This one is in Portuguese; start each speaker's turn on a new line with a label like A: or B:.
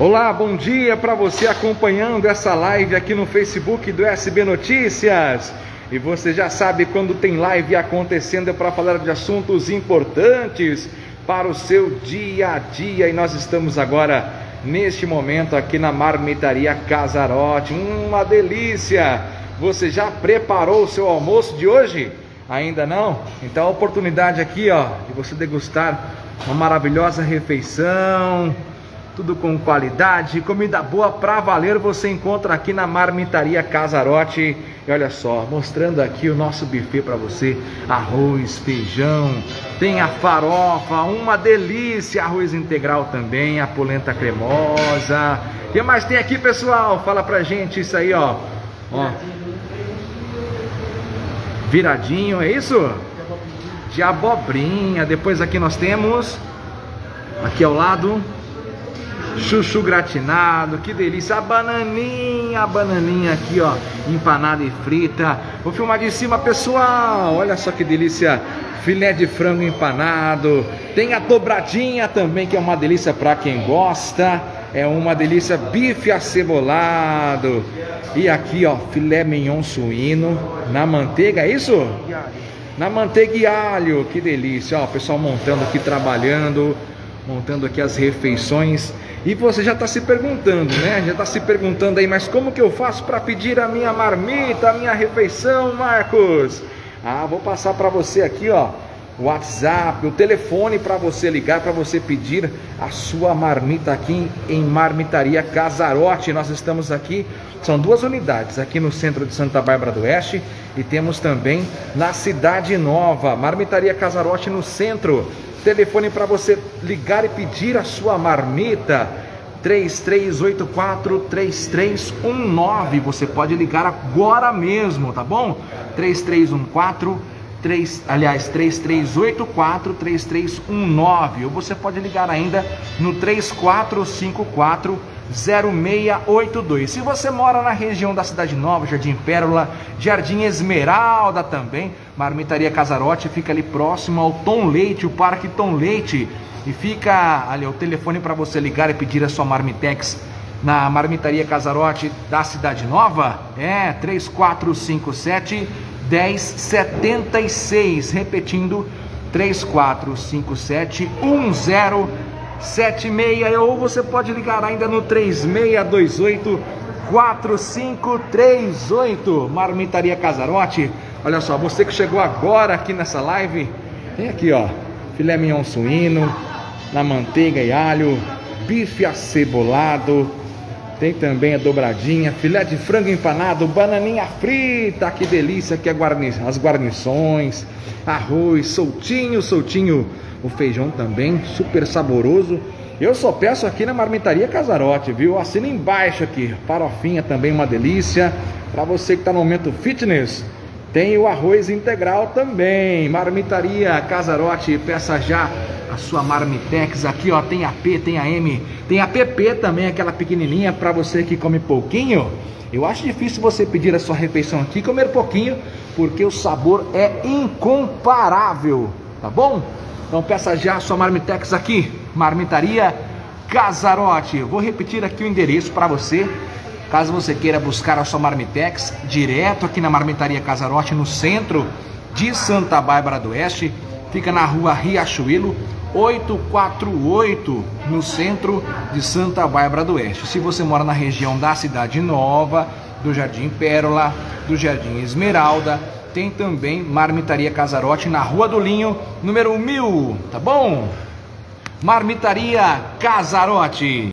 A: Olá, bom dia para você acompanhando essa live aqui no Facebook do SB Notícias. E você já sabe quando tem live acontecendo é para falar de assuntos importantes para o seu dia a dia. E nós estamos agora neste momento aqui na Marmitaria Casarote. Uma delícia! Você já preparou o seu almoço de hoje? Ainda não? Então a oportunidade aqui, ó, de você degustar uma maravilhosa refeição tudo com qualidade, comida boa pra valer, você encontra aqui na Marmitaria Casarote. E olha só, mostrando aqui o nosso buffet para você, arroz, feijão, tem a farofa, uma delícia, arroz integral também, a polenta cremosa. O que mais tem aqui, pessoal? Fala pra gente isso aí, ó. ó. Viradinho, é isso? De abobrinha. Depois aqui nós temos aqui ao lado chuchu gratinado, que delícia, a bananinha, a bananinha aqui ó, empanada e frita, vou filmar de cima pessoal, olha só que delícia, filé de frango empanado, tem a dobradinha também que é uma delícia para quem gosta, é uma delícia. Bife acebolado, e aqui ó, filé mignon suíno. Na manteiga, é isso? Na manteiga e alho, que delícia, ó, o pessoal montando aqui, trabalhando, montando aqui as refeições. E você já está se perguntando, né? Já está se perguntando aí, mas como que eu faço para pedir a minha marmita, a minha refeição, Marcos? Ah, vou passar para você aqui, ó, o WhatsApp, o telefone para você ligar, para você pedir a sua marmita aqui em Marmitaria Casarote. Nós estamos aqui, são duas unidades, aqui no centro de Santa Bárbara do Oeste e temos também na Cidade Nova, Marmitaria Casarote no centro. Telefone para você ligar e pedir a sua marmita. 3384-3319. Você pode ligar agora mesmo, tá bom? 3314 3, aliás, 3384-3319. Ou você pode ligar ainda no 3454 0682. Se você mora na região da Cidade Nova, Jardim Pérola, Jardim Esmeralda também, Marmitaria Casarote fica ali próximo ao Tom Leite, o Parque Tom Leite. E fica ali o telefone para você ligar e pedir a sua Marmitex na Marmitaria Casarote da Cidade Nova. É 3457 1076. Repetindo, 3457 1076. 76 ou você pode ligar ainda no 3628 4538 Marmitaria Casarote. Olha só, você que chegou agora aqui nessa live, tem aqui ó, filé mignon suíno na manteiga e alho, bife acebolado, tem também a dobradinha, filé de frango empanado, bananinha frita, que delícia, que é guarni as guarnições, arroz soltinho, soltinho o feijão também, super saboroso. Eu só peço aqui na Marmitaria Casarote, viu? Assina embaixo aqui. Farofinha também uma delícia. Para você que está no momento fitness, tem o arroz integral também. Marmitaria Casarote, peça já a sua Marmitex aqui, ó. Tem a P, tem a M, tem a PP também, aquela pequenininha para você que come pouquinho. Eu acho difícil você pedir a sua refeição aqui comer pouquinho, porque o sabor é incomparável, tá bom? Então peça já a sua Marmitex aqui, Marmitaria Casarote. Vou repetir aqui o endereço para você, caso você queira buscar a sua Marmitex, direto aqui na Marmitaria Casarote, no centro de Santa Bárbara do Oeste. Fica na rua Riachuelo, 848, no centro de Santa Bárbara do Oeste. Se você mora na região da Cidade Nova, do Jardim Pérola, do Jardim Esmeralda, tem também Marmitaria Casarote na Rua do Linho, número 1000, tá bom? Marmitaria Casarote.